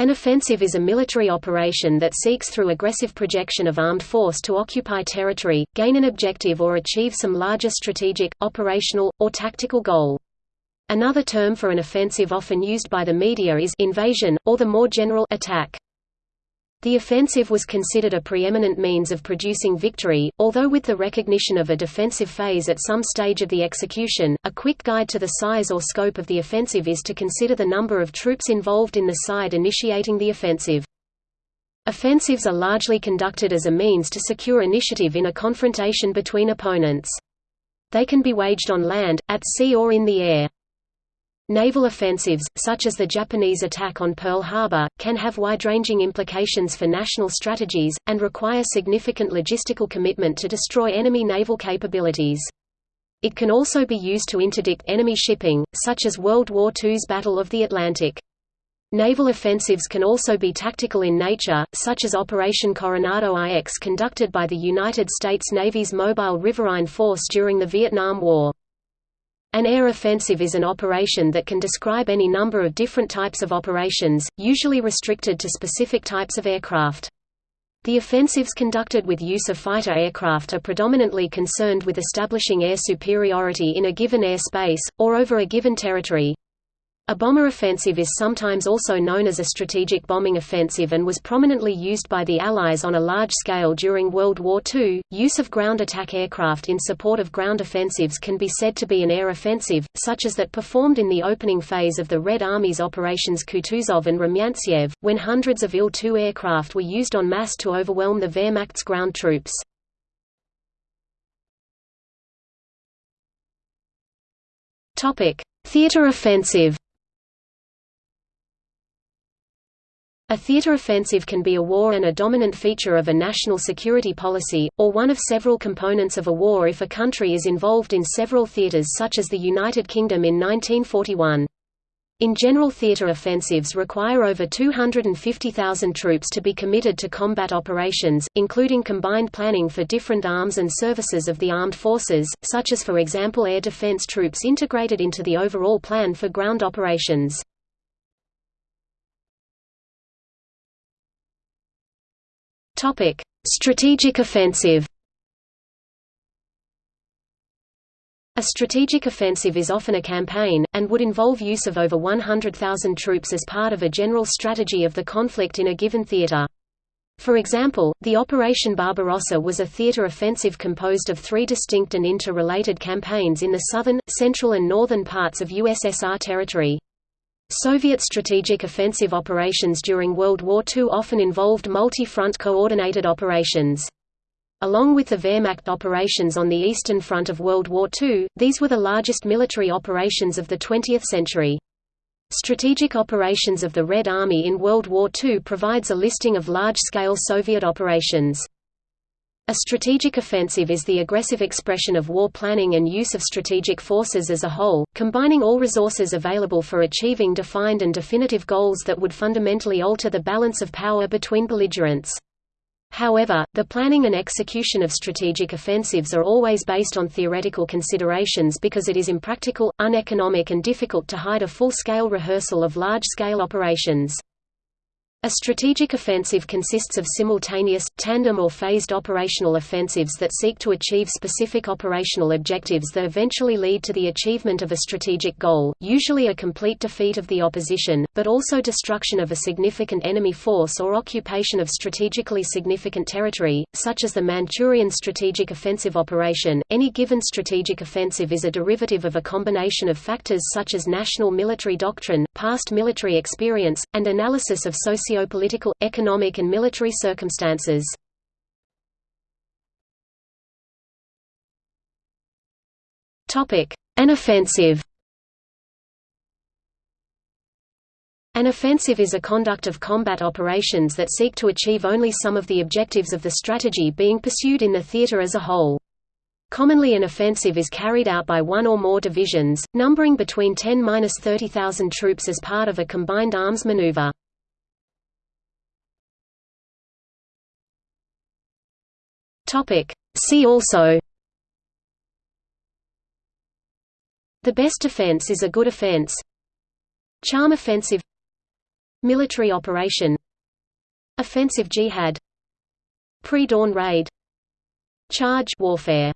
An offensive is a military operation that seeks through aggressive projection of armed force to occupy territory, gain an objective or achieve some larger strategic, operational, or tactical goal. Another term for an offensive often used by the media is invasion, or the more general attack. The offensive was considered a preeminent means of producing victory, although with the recognition of a defensive phase at some stage of the execution, a quick guide to the size or scope of the offensive is to consider the number of troops involved in the side initiating the offensive. Offensives are largely conducted as a means to secure initiative in a confrontation between opponents. They can be waged on land, at sea or in the air. Naval offensives, such as the Japanese attack on Pearl Harbor, can have wide-ranging implications for national strategies, and require significant logistical commitment to destroy enemy naval capabilities. It can also be used to interdict enemy shipping, such as World War II's Battle of the Atlantic. Naval offensives can also be tactical in nature, such as Operation Coronado IX conducted by the United States Navy's Mobile Riverine Force during the Vietnam War. An air offensive is an operation that can describe any number of different types of operations, usually restricted to specific types of aircraft. The offensives conducted with use of fighter aircraft are predominantly concerned with establishing air superiority in a given airspace, or over a given territory. A bomber offensive is sometimes also known as a strategic bombing offensive and was prominently used by the Allies on a large scale during World War II. Use of ground attack aircraft in support of ground offensives can be said to be an air offensive, such as that performed in the opening phase of the Red Army's Operations Kutuzov and Rumyantsev, when hundreds of Il-2 aircraft were used en masse to overwhelm the Wehrmacht's ground troops. Theater offensive A theater offensive can be a war and a dominant feature of a national security policy, or one of several components of a war if a country is involved in several theaters such as the United Kingdom in 1941. In general theater offensives require over 250,000 troops to be committed to combat operations, including combined planning for different arms and services of the armed forces, such as for example air defense troops integrated into the overall plan for ground operations. Topic: Strategic offensive. A strategic offensive is often a campaign, and would involve use of over 100,000 troops as part of a general strategy of the conflict in a given theater. For example, the Operation Barbarossa was a theater offensive composed of three distinct and interrelated campaigns in the southern, central and northern parts of USSR territory. Soviet strategic offensive operations during World War II often involved multi-front coordinated operations. Along with the Wehrmacht operations on the Eastern Front of World War II, these were the largest military operations of the 20th century. Strategic Operations of the Red Army in World War II provides a listing of large-scale Soviet operations. A strategic offensive is the aggressive expression of war planning and use of strategic forces as a whole, combining all resources available for achieving defined and definitive goals that would fundamentally alter the balance of power between belligerents. However, the planning and execution of strategic offensives are always based on theoretical considerations because it is impractical, uneconomic and difficult to hide a full-scale rehearsal of large-scale operations. A strategic offensive consists of simultaneous, tandem or phased operational offensives that seek to achieve specific operational objectives that eventually lead to the achievement of a strategic goal, usually a complete defeat of the opposition, but also destruction of a significant enemy force or occupation of strategically significant territory, such as the Manchurian Strategic Offensive Operation. Any given strategic offensive is a derivative of a combination of factors such as national military doctrine, past military experience, and analysis of socio socio-political, economic and military circumstances. An offensive An offensive is a conduct of combat operations that seek to achieve only some of the objectives of the strategy being pursued in the theater as a whole. Commonly an offensive is carried out by one or more divisions, numbering between 10–30,000 troops as part of a combined arms maneuver. Topic. See also. The best defense is a good offense. Charm offensive. Military operation. Offensive jihad. Pre-dawn raid. Charge warfare